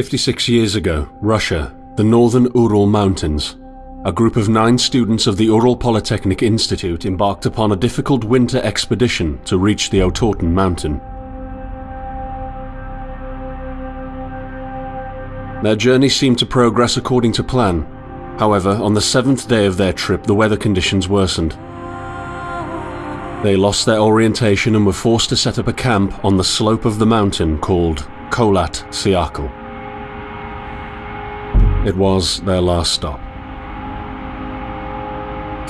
56 years ago, Russia, the northern Ural Mountains. A group of nine students of the Ural Polytechnic Institute embarked upon a difficult winter expedition to reach the Otorten mountain. Their journey seemed to progress according to plan. However, on the seventh day of their trip, the weather conditions worsened. They lost their orientation and were forced to set up a camp on the slope of the mountain called Kholat Syakhl. It was their last stop.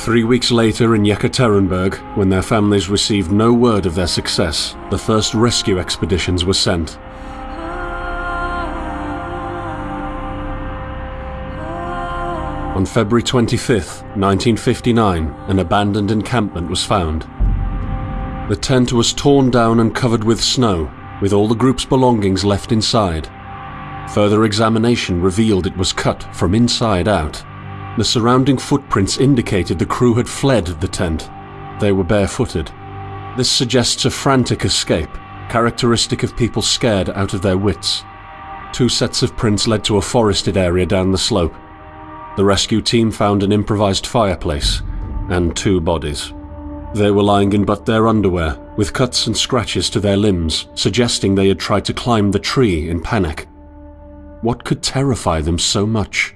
Three weeks later in Yekaterinburg, when their families received no word of their success, the first rescue expeditions were sent. On February 25, 1959, an abandoned encampment was found. The tent was torn down and covered with snow, with all the group's belongings left inside. Further examination revealed it was cut from inside out. The surrounding footprints indicated the crew had fled the tent. They were barefooted. This suggests a frantic escape, characteristic of people scared out of their wits. Two sets of prints led to a forested area down the slope. The rescue team found an improvised fireplace and two bodies. They were lying in but their underwear, with cuts and scratches to their limbs, suggesting they had tried to climb the tree in panic. What could terrify them so much?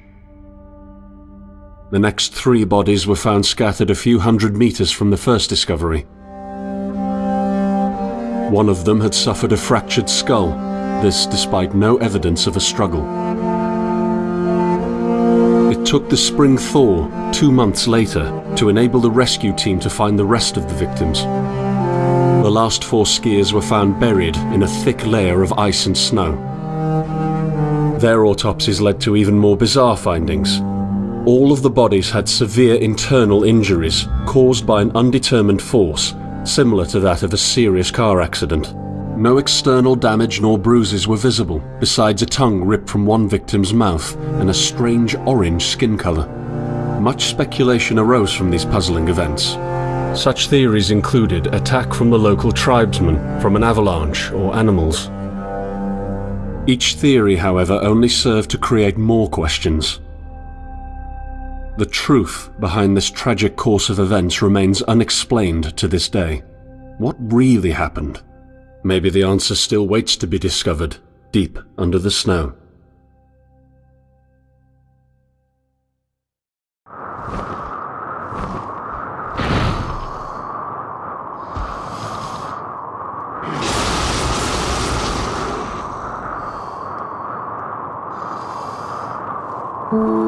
The next three bodies were found scattered a few hundred meters from the first discovery. One of them had suffered a fractured skull, this despite no evidence of a struggle. It took the spring thaw two months later to enable the rescue team to find the rest of the victims. The last four skiers were found buried in a thick layer of ice and snow. Their autopsies led to even more bizarre findings. All of the bodies had severe internal injuries caused by an undetermined force, similar to that of a serious car accident. No external damage nor bruises were visible, besides a tongue ripped from one victim's mouth and a strange orange skin color. Much speculation arose from these puzzling events. Such theories included attack from the local tribesmen, from an avalanche, or animals. Each theory, however, only served to create more questions. The truth behind this tragic course of events remains unexplained to this day. What really happened? Maybe the answer still waits to be discovered, deep under the snow. Thank.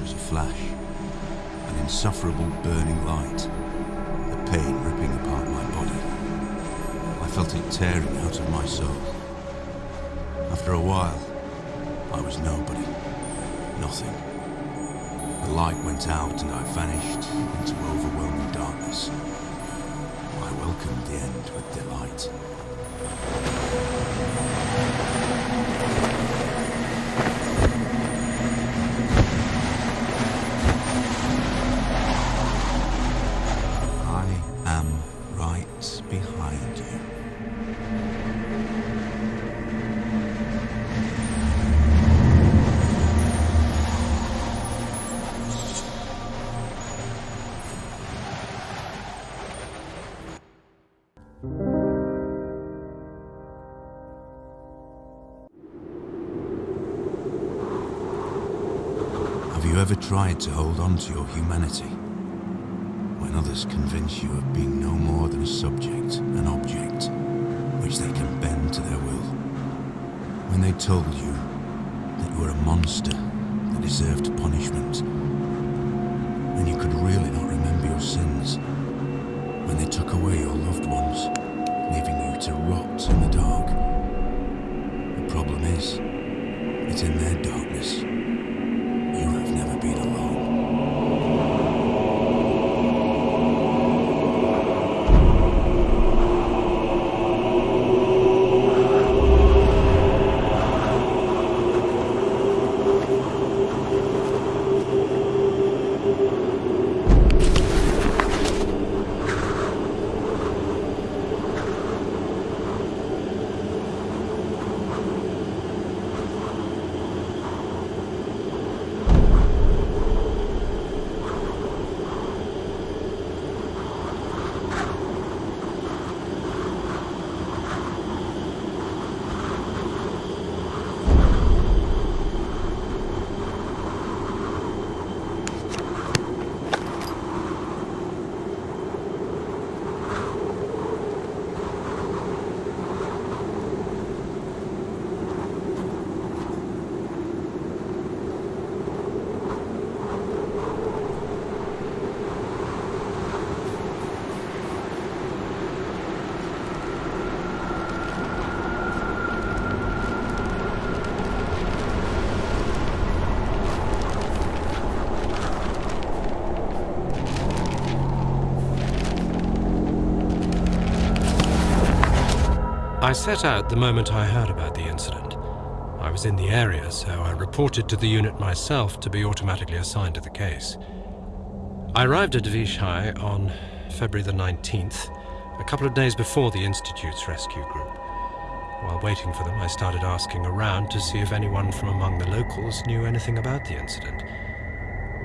Was a flash. An insufferable burning light. The pain ripping apart my body. I felt it tearing out of my soul. After a while, I was nobody. Nothing. The light went out and I vanished into overwhelming darkness. I welcomed the end with delight. Tried to hold on to your humanity? when others convince you of being no more than a subject, an object, which they can bend to their will. When they told you that you were a monster that deserved punishment, when you could really not remember your sins. When they took away your loved ones, leaving you to rot in the dark. The problem is, it's in their darkness. Never been alone. I set out the moment I heard about the incident. I was in the area, so I reported to the unit myself to be automatically assigned to the case. I arrived at Vizhai on February the 19th, a couple of days before the Institute's rescue group. While waiting for them, I started asking around to see if anyone from among the locals knew anything about the incident.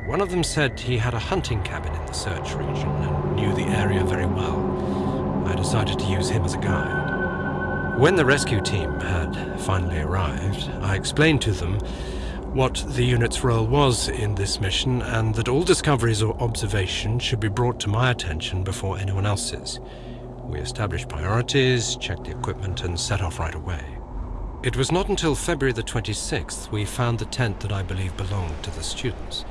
One of them said he had a hunting cabin in the search region and knew the area very well. I decided to use him as a guide. When the rescue team had finally arrived, I explained to them what the unit's role was in this mission and that all discoveries or observations should be brought to my attention before anyone else's. We established priorities, checked the equipment, and set off right away. It was not until February the 26th we found the tent that I believe belonged to the students.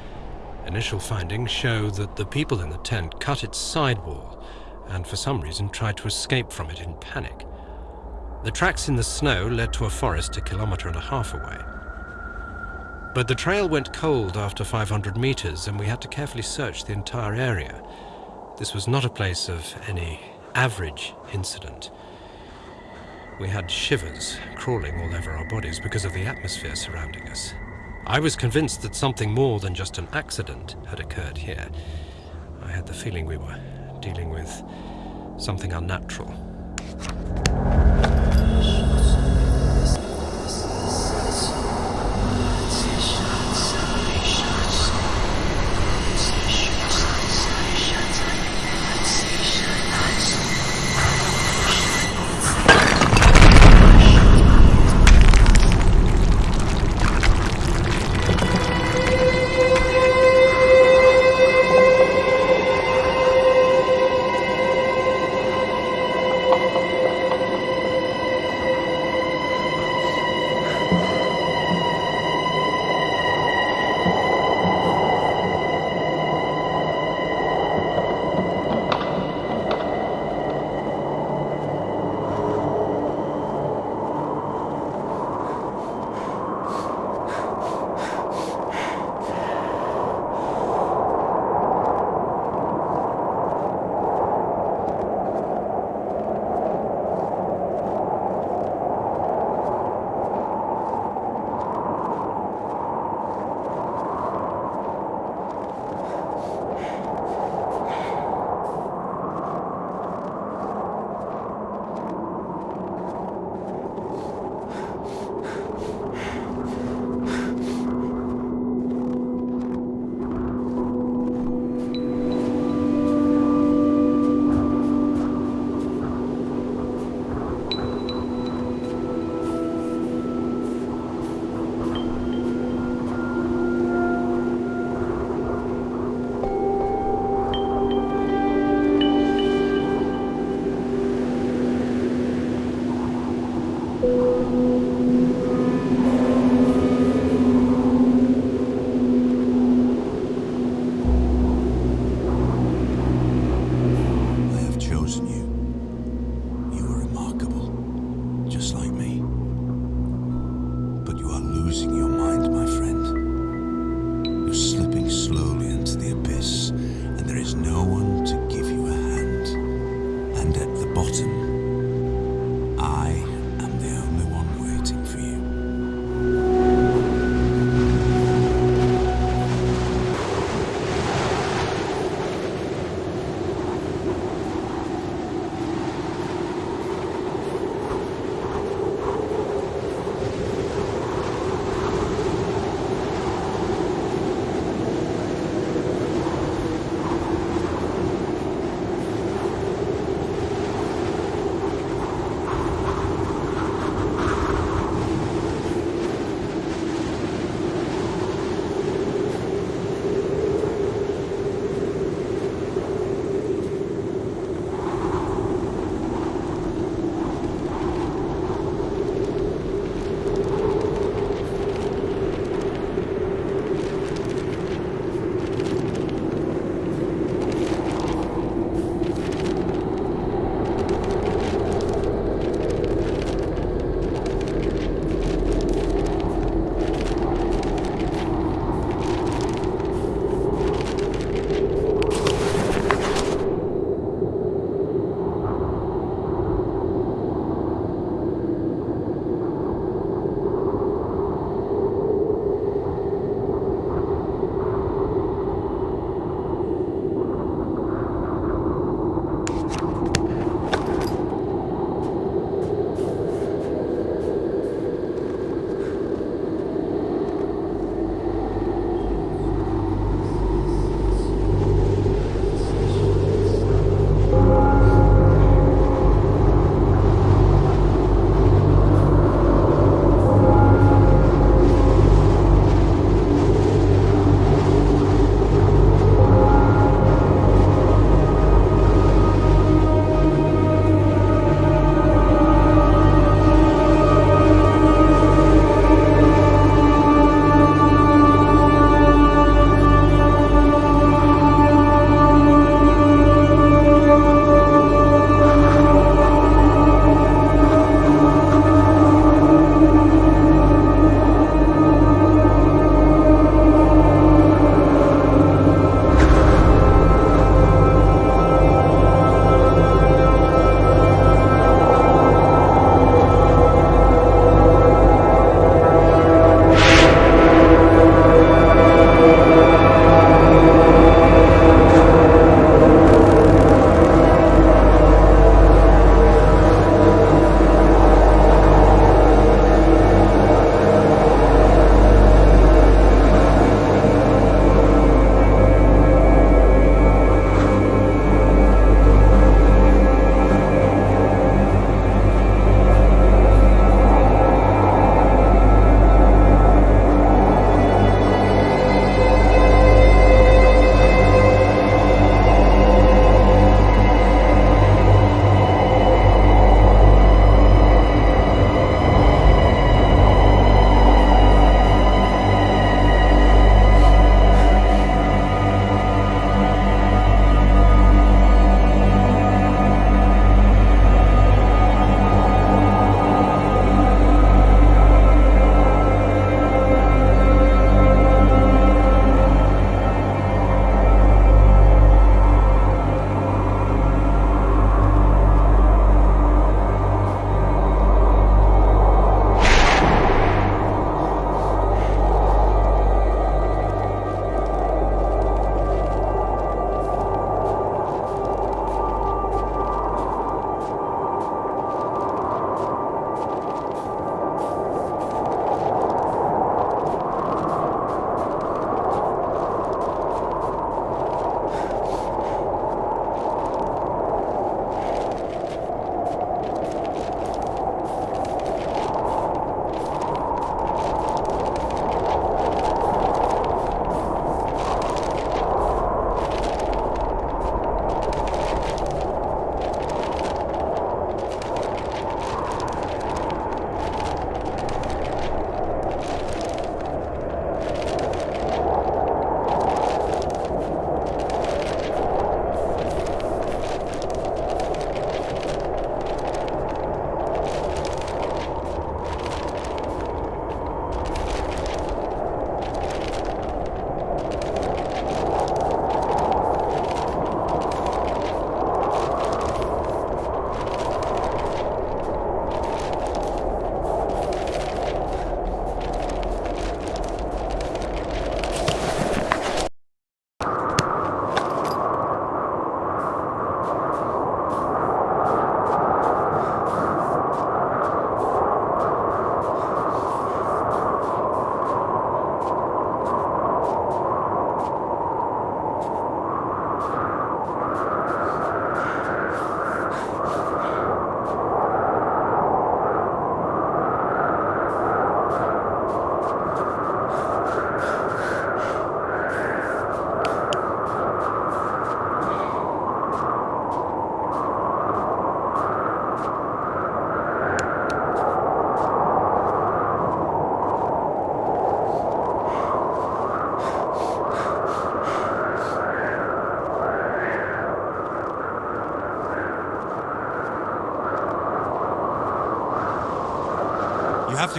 Initial findings show that the people in the tent cut its sidewall and for some reason tried to escape from it in panic. The tracks in the snow led to a forest a kilometer and a half away. But the trail went cold after 500 meters and we had to carefully search the entire area. This was not a place of any average incident. We had shivers crawling all over our bodies because of the atmosphere surrounding us. I was convinced that something more than just an accident had occurred here. I had the feeling we were dealing with something unnatural.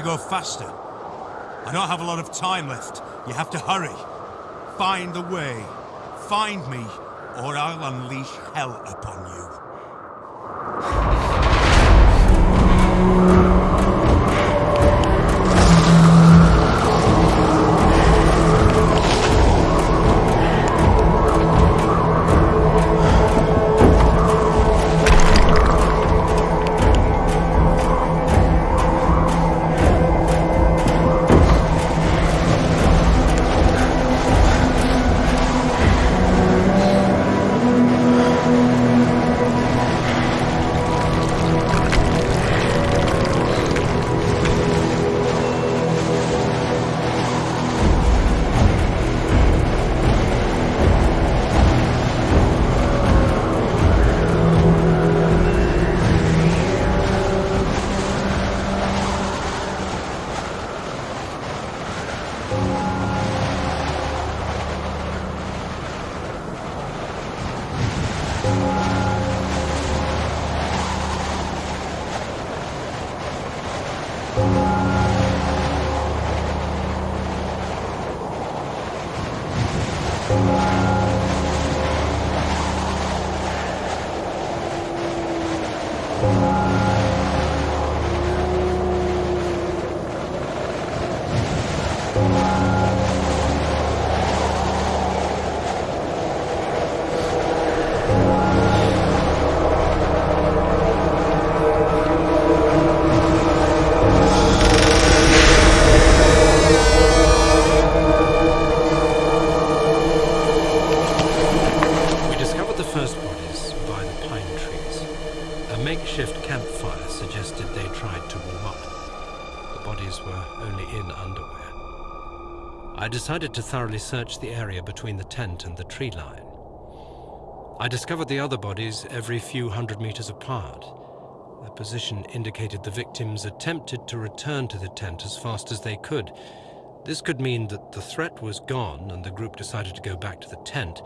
Go faster. I don't have a lot of time left. You have to hurry. Find the way. Find me, or I'll unleash hell upon you. Decided to thoroughly search the area between the tent and the tree line. I discovered the other bodies every few hundred meters apart. Their position indicated the victims attempted to return to the tent as fast as they could. This could mean that the threat was gone and the group decided to go back to the tent,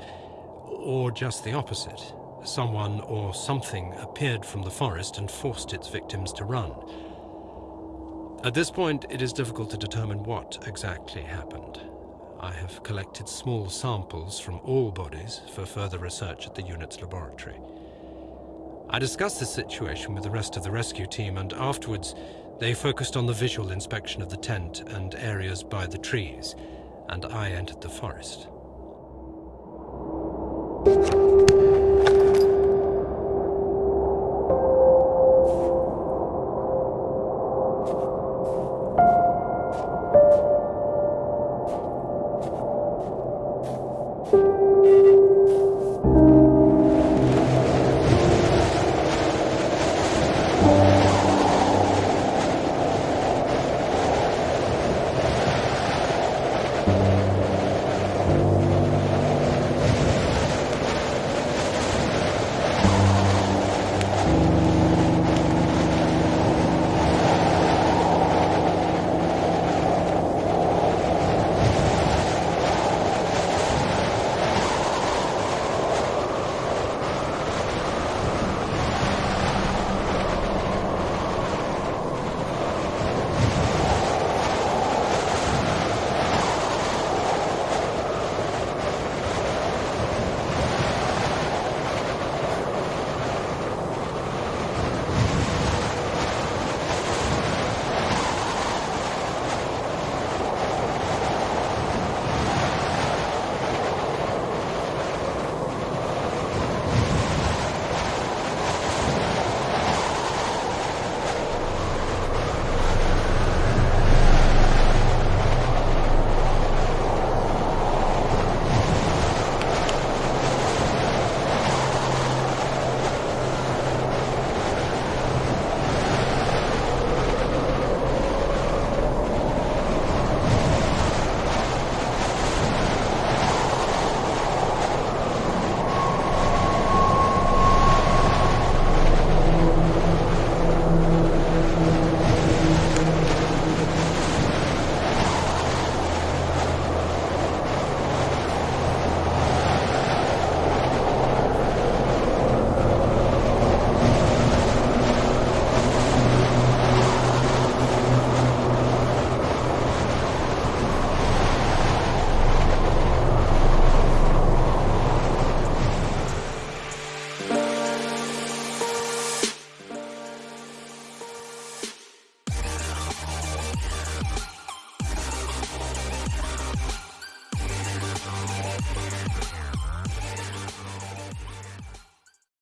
or just the opposite. Someone or something appeared from the forest and forced its victims to run. At this point, it is difficult to determine what exactly happened. I have collected small samples from all bodies for further research at the unit's laboratory. I discussed the situation with the rest of the rescue team, and afterwards, they focused on the visual inspection of the tent and areas by the trees, and I entered the forest.